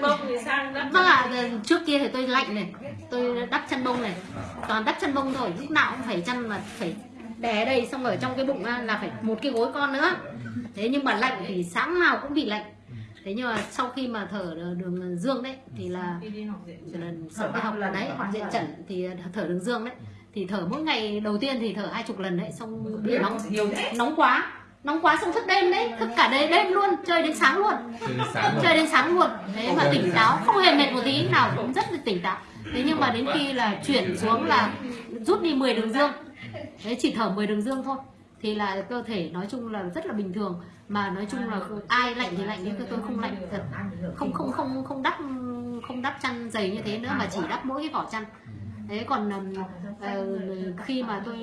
sang bông thì sang đắp vâng ạ trước kia thì tôi lạnh này tôi đắp chăn bông này toàn đắp chăn bông thôi lúc nào cũng phải chăn mà phải đè đây xong ở trong cái bụng là phải một cái gối con nữa. Thế nhưng mà lạnh thì sáng nào cũng bị lạnh. Thế nhưng mà sau khi mà thở đường dương đấy thì là sau khi học là đấy học diện chẩn thì thở đường dương đấy. Thì thở mỗi ngày đầu tiên thì thở hai chục lần đấy xong bị nóng nóng quá nóng quá xong thức đêm đấy thức cả đêm đêm luôn chơi đến sáng luôn. Chơi đến sáng luôn. Thế mà tỉnh táo không hề mệt một tí nào cũng rất là tỉnh táo. Thế nhưng mà đến khi là chuyển xuống là rút đi 10 đường dương. Đấy chỉ thở 10 đường dương thôi. Thì là cơ thể nói chung là rất là bình thường. Mà nói chung là ai lạnh thì lạnh nhưng tôi không lạnh thật. Không không không không đắp không đắp chăn dày như thế nữa mà chỉ đắp mỗi cái vỏ chăn thế còn ờ, khi mà tôi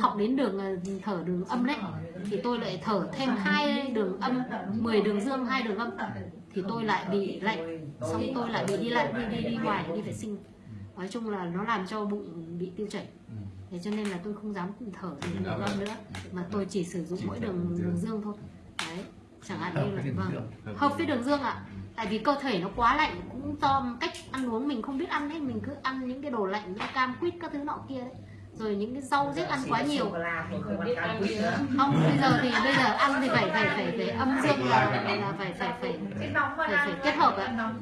học đến đường ờ, thở đường âm đấy thì tôi lại thở thêm hai đường âm 10 đường dương hai đường âm. thì tôi lại bị lạnh xong tôi lại bị đi lại đi đi đi ngoài đi vệ sinh. nói chung là nó làm cho bụng bị tiêu chảy. Ừ. thế cho nên là tôi không dám thở đường âm nữa mà tôi chỉ sử dụng mỗi đường đường dương. thôi. Đấy chẳng hạn như là vâng hợp với đường dương ạ tại vì cơ thể nó quá lạnh cũng do cách ăn uống mình không biết ăn đấy mình cứ ăn những cái đồ lạnh như cam quýt các thứ nọ kia đấy. Rồi những cái rau rết ăn quá nhiều. Không bây giờ thì bây giờ ăn thì phải phải phải phải âm dương là, là phải phải phải phải, phải kết hợp ạ